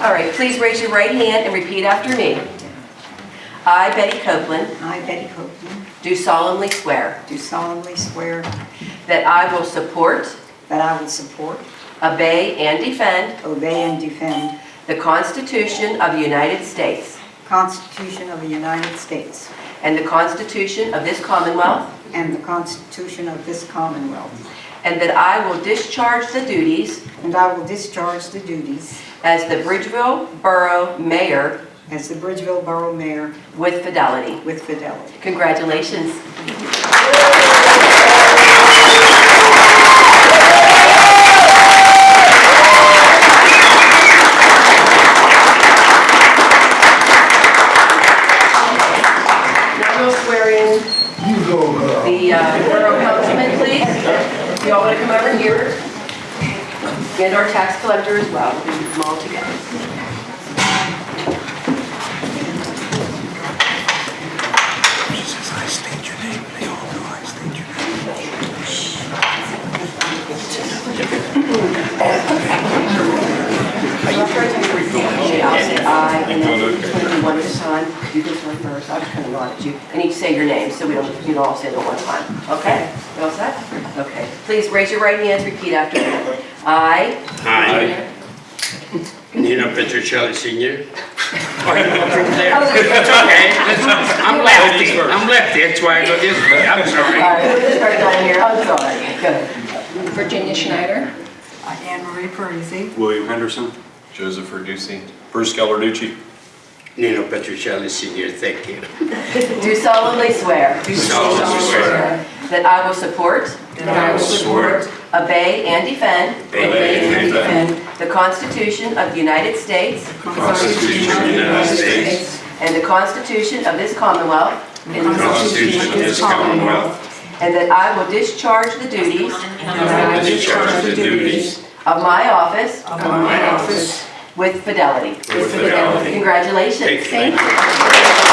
All right, please raise your right hand and repeat after me. I, Betty Copeland, I, Betty Copeland, do solemnly swear do solemnly swear that I will support, that I will support, obey, and defend obey, and defend the Constitution of the United States the Constitution of the United States and the Constitution of this Commonwealth, and the Constitution of this Commonwealth, and that I will discharge the duties and I will discharge the duties as the Bridgeville Borough Mayor as the Bridgeville Borough Mayor with fidelity. with fidelity. Congratulations. Uh, borough councilman, please. If you all want to come over here. And our tax collector as well, we can come all together. I state your name, they all know I state your name. Say aye, and then we're just gonna do one at a time. You can start first, I'll just kind of nod at you, and each say your name, so we don't, you know, all say it at one time. Okay? You all set? Okay. Please raise your right hands, repeat after me. I. Hi. Nino Petruccelli Senior. Oh, It's okay, I'm lefty, I'm lefty, that's why I go this way, I'm sorry. right, we'll just start down here, I'm sorry. Good. Virginia Schneider. Anne Marie Parisi. William Henderson. Joseph Verducci. Bruce Gallarducci. Nino Petruccelli Senior, thank you. Do solemnly swear Do solemnly swear that I will support, that I will support, obey, and defend obey, and defend the Constitution of the United States the Constitution of the United States, and the Constitution of this Commonwealth, the Constitution of this Commonwealth, and that I will discharge the duties and I will discharge the duties of my office of my office with fidelity. with fidelity. Congratulations. Thank you. Congratulations.